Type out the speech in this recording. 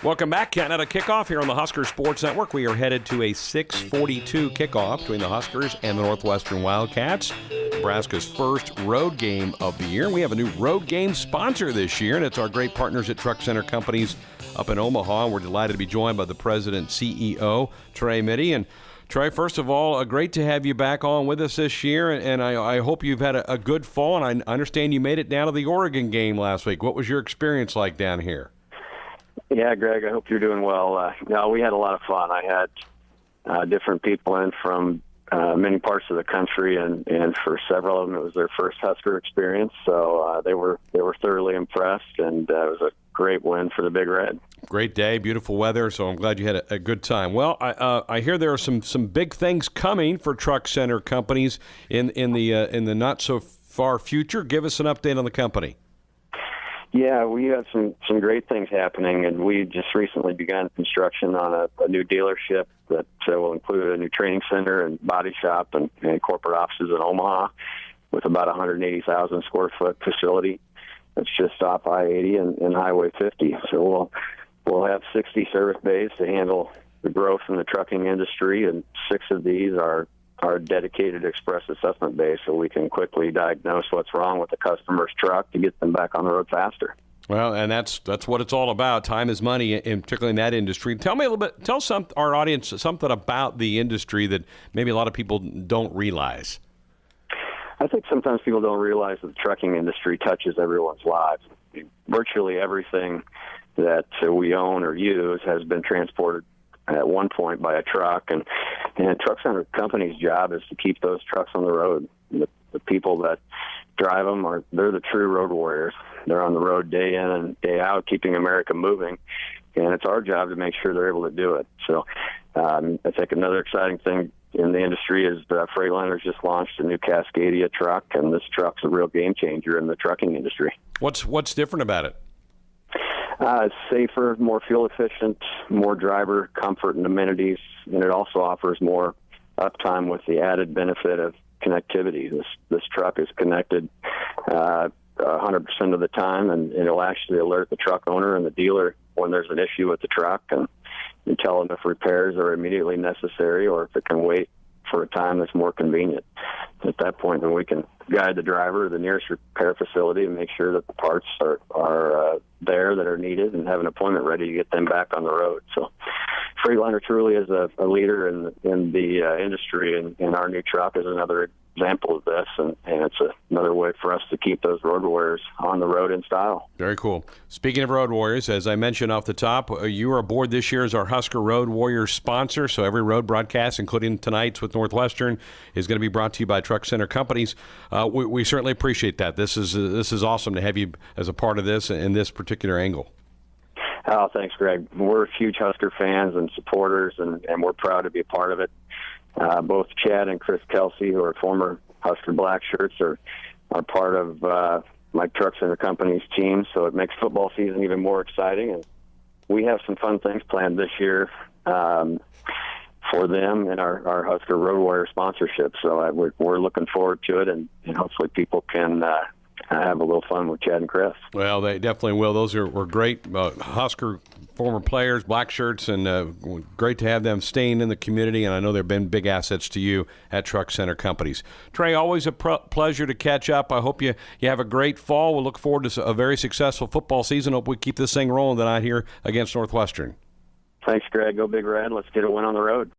Welcome back, Canada kickoff here on the Husker Sports Network. We are headed to a 6:42 kickoff between the Huskers and the Northwestern Wildcats. Nebraska's first road game of the year. We have a new road game sponsor this year, and it's our great partners at Truck Center Companies up in Omaha. And we're delighted to be joined by the president CEO Trey Mytty and. Trey, first of all, uh, great to have you back on with us this year, and I, I hope you've had a, a, good fall. And I understand you made it down to the Oregon game last week. What was your experience like down here? Yeah, Greg, I hope you're doing well. Uh, no, we had a lot of fun. I had uh, different people in from uh, many parts of the country, and and for several of them, it was their first Husker experience. So uh, they were they were thoroughly impressed, and uh, it was a great win for the Big Red. Great day, beautiful weather. So I'm glad you had a, a good time. Well, I, uh, I hear there are some some big things coming for truck center companies in in the uh, in the not so far future. Give us an update on the company. Yeah, we have some some great things happening, and we just recently began construction on a, a new dealership that uh, will include a new training center and body shop and, and corporate offices in Omaha, with about 180,000 square foot facility. That's just off I-80 and, and Highway 50. So we'll we'll have 60 service bays to handle the growth in the trucking industry, and six of these are our dedicated express assessment base so we can quickly diagnose what's wrong with the customer's truck to get them back on the road faster. Well, and that's that's what it's all about. Time is money, in particularly in that industry. Tell me a little bit. Tell some our audience something about the industry that maybe a lot of people don't realize. I think sometimes people don't realize that the trucking industry touches everyone's lives. Virtually everything that we own or use has been transported at one point by a truck, and and truck center company's job is to keep those trucks on the road. The, the people that drive them are they're the true road warriors. They're on the road day in and day out, keeping America moving, and it's our job to make sure they're able to do it. So, um, I think another exciting thing in the industry is that Freightliner's just launched a new Cascadia truck, and this truck's a real game changer in the trucking industry. What's what's different about it? Uh, it's safer, more fuel efficient, more driver comfort and amenities, and it also offers more uptime with the added benefit of connectivity. This this truck is connected uh, 100% of the time, and it'll actually alert the truck owner and the dealer when there's an issue with the truck, and, and tell them if repairs are immediately necessary or if it can wait for a time that's more convenient. At that point, then we can guide the driver to the nearest repair facility and make sure that the parts are are uh, there that are needed and have an appointment ready to get them back on the road. So, Freightliner truly is a, a leader in in the uh, industry, and, and our new truck is another example of this, and, and it's a, another way for us to keep those road warriors on the road in style. Very cool. Speaking of road warriors, as I mentioned off the top, uh, you are aboard this year as our Husker Road Warriors sponsor. So every road broadcast, including tonight's with Northwestern, is going to be brought to you by Truck Center Companies. Uh, we, we, certainly appreciate that. This is uh, this is awesome to have you as a part of this in this particular angle. Oh, thanks, Greg. We're huge Husker fans and supporters, and, and we're proud to be a part of it. Uh, both Chad and Chris Kelsay, who are former Husker Black Shirts, are are part of uh, Mike and the Company's team, so it makes football season even more exciting. And we have some fun things planned this year um, for them and our, our Husker Road Warrior sponsorship. So uh, we're, we're looking forward to it, and, and hopefully people can uh, have a little fun with Chad and Chris. Well, they definitely will. Those are were great uh, Husker former players, black shirts, and uh, great to have them staying in the community. And I know they've been big assets to you at Truck Center Companies. Trey, always a pr- pleasure to catch up. I hope you, you have a great fall. We'll look forward to a very successful football season. Hope we keep this thing rolling tonight here against Northwestern. Thanks, Greg. Go Big Red. Let's get a win on the road.